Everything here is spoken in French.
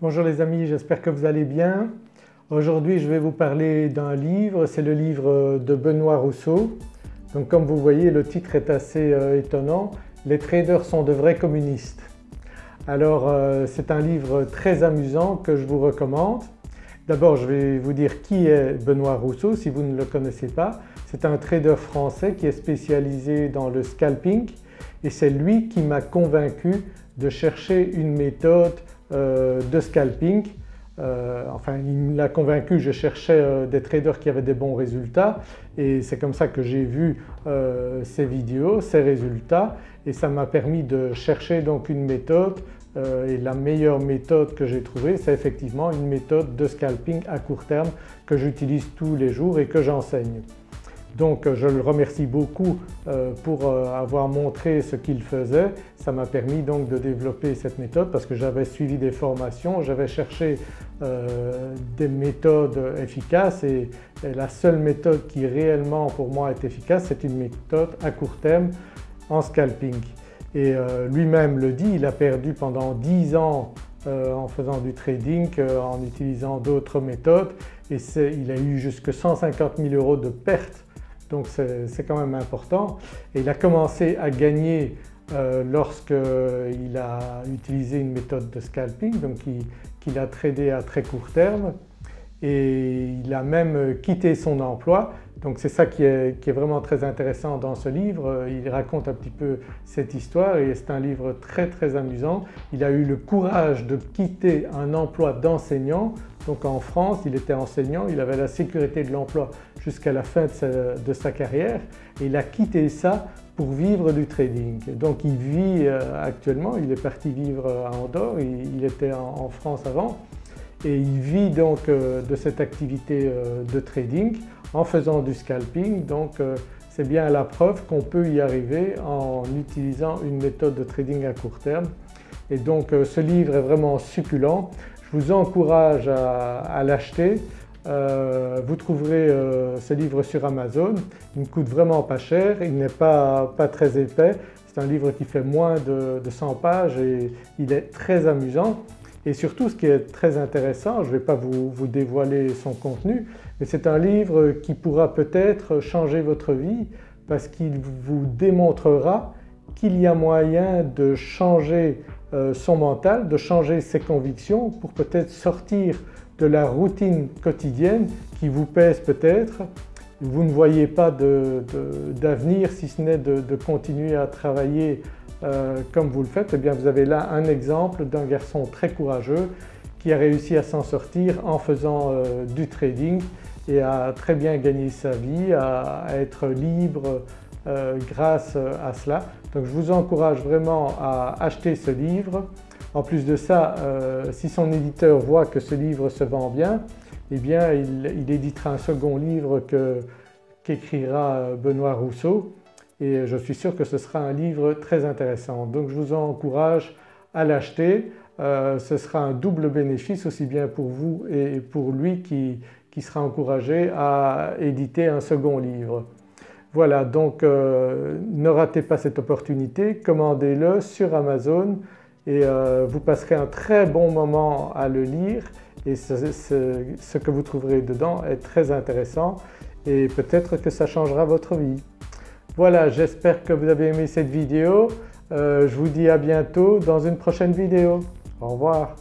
Bonjour les amis, j'espère que vous allez bien. Aujourd'hui je vais vous parler d'un livre, c'est le livre de Benoît Rousseau. Donc comme vous voyez le titre est assez euh, étonnant, Les traders sont de vrais communistes. Alors euh, c'est un livre très amusant que je vous recommande. D'abord je vais vous dire qui est Benoît Rousseau si vous ne le connaissez pas. C'est un trader français qui est spécialisé dans le scalping et c'est lui qui m'a convaincu de chercher une méthode de scalping. Euh, enfin il l'a convaincu, je cherchais euh, des traders qui avaient des bons résultats et c'est comme ça que j'ai vu ces vidéos, ces résultats et ça m'a permis de chercher donc une méthode et la meilleure méthode que j'ai trouvée c'est effectivement une méthode de scalping à court terme que j'utilise tous les jours et que j'enseigne. Donc euh, je le remercie beaucoup euh, pour euh, avoir montré ce qu'il faisait. Ça m'a permis donc de développer cette méthode parce que j'avais suivi des formations, j'avais cherché des méthodes efficaces et, la seule méthode qui réellement pour moi est efficace c'est une méthode à court terme en scalping. Et lui-même le dit, il a perdu pendant 10 ans en faisant du trading, en utilisant d'autres méthodes et il a eu jusque 150 000 euros de pertes donc c'est quand même important. Et il a commencé à gagner euh, lorsqu'il a utilisé une méthode de scalping donc qu'il a tradé à très court terme et il a même quitté son emploi donc c'est ça qui est, qui est, vraiment très intéressant dans ce livre, il raconte un petit peu cette histoire et c'est un livre très très amusant. Il a eu le courage de quitter un emploi d'enseignant donc en France il était enseignant, il avait la sécurité de l'emploi jusqu'à la fin de sa, carrière et il a quitté ça pour vivre du trading. Donc il vit euh, actuellement, il est parti vivre à Andorre, il, était en, France avant et il vit donc euh, de cette activité euh, de trading en faisant du scalping donc c'est bien la preuve qu'on peut y arriver en utilisant une méthode de trading à court terme et donc ce livre est vraiment succulent. Je vous encourage à, l'acheter. Euh, vous trouverez euh, ce livre sur Amazon, il ne coûte vraiment pas cher, il n'est pas, très épais, c'est un livre qui fait moins de, 100 pages et il est très amusant. Et surtout ce qui est très intéressant, je ne vais pas vous, vous, dévoiler son contenu, mais c'est un livre qui pourra peut-être changer votre vie parce qu'il vous démontrera qu'il y a moyen de changer euh, son mental, de changer ses convictions pour peut-être sortir de la routine quotidienne qui vous pèse peut-être. Vous ne voyez pas d'avenir si ce n'est de, continuer à travailler euh, comme vous le faites. Eh bien vous avez là un exemple d'un garçon très courageux qui a réussi à s'en sortir en faisant euh, du trading et à très bien gagner sa vie, à être libre grâce à cela. Donc je vous encourage vraiment à acheter ce livre. En plus de ça, euh, si son éditeur voit que ce livre se vend bien, eh bien il, éditera un second livre qu'écrira euh, Benoît Rousseau et je suis sûr que ce sera un livre très intéressant. Donc je vous encourage à l'acheter. Euh, ce sera un double bénéfice aussi bien pour vous et pour lui qui sera encouragé à éditer un second livre. Voilà donc euh, ne ratez pas cette opportunité, commandez-le sur Amazon et euh, vous passerez un très bon moment à le lire et ce, que vous trouverez dedans est très intéressant et peut-être que ça changera votre vie. Voilà j'espère que vous avez aimé cette vidéo, euh, je vous dis à bientôt dans une prochaine vidéo. Au revoir.